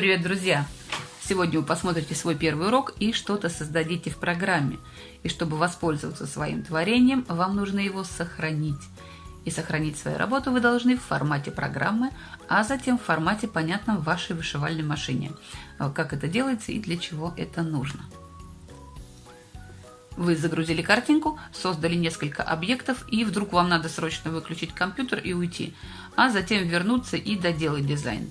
Привет, друзья! Сегодня вы посмотрите свой первый урок и что-то создадите в программе. И чтобы воспользоваться своим творением, вам нужно его сохранить. И сохранить свою работу вы должны в формате программы, а затем в формате, понятном вашей вышивальной машине. Как это делается и для чего это нужно. Вы загрузили картинку, создали несколько объектов, и вдруг вам надо срочно выключить компьютер и уйти, а затем вернуться и доделать дизайн.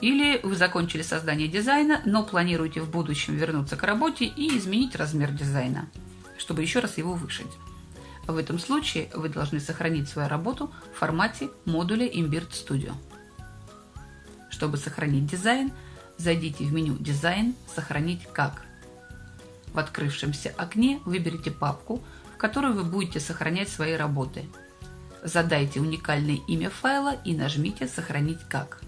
Или вы закончили создание дизайна, но планируете в будущем вернуться к работе и изменить размер дизайна, чтобы еще раз его вышить. В этом случае вы должны сохранить свою работу в формате модуля Embird Studio. Чтобы сохранить дизайн, зайдите в меню «Дизайн», «Сохранить как». В открывшемся окне выберите папку, в которой вы будете сохранять свои работы. Задайте уникальное имя файла и нажмите «Сохранить как».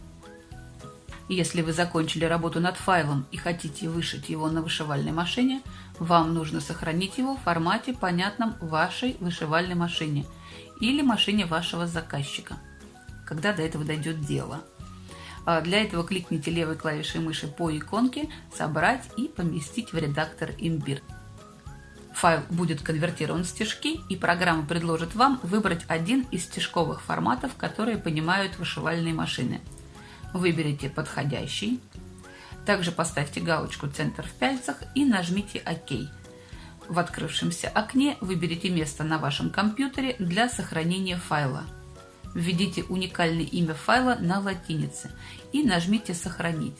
Если вы закончили работу над файлом и хотите вышить его на вышивальной машине, вам нужно сохранить его в формате, понятном вашей вышивальной машине или машине вашего заказчика, когда до этого дойдет дело. А для этого кликните левой клавишей мыши по иконке «Собрать» и поместить в редактор Imbir. Файл будет конвертирован в стежки, и программа предложит вам выбрать один из стежковых форматов, которые понимают вышивальные машины – Выберите подходящий. Также поставьте галочку «Центр в пяльцах» и нажмите «Ок». В открывшемся окне выберите место на вашем компьютере для сохранения файла. Введите уникальное имя файла на латинице и нажмите «Сохранить».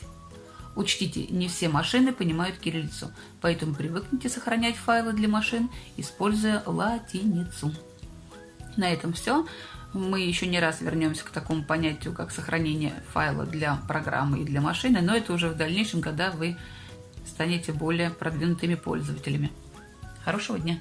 Учтите, не все машины понимают кириллицу, поэтому привыкните сохранять файлы для машин, используя латиницу. На этом все. Мы еще не раз вернемся к такому понятию, как сохранение файла для программы и для машины, но это уже в дальнейшем, когда вы станете более продвинутыми пользователями. Хорошего дня!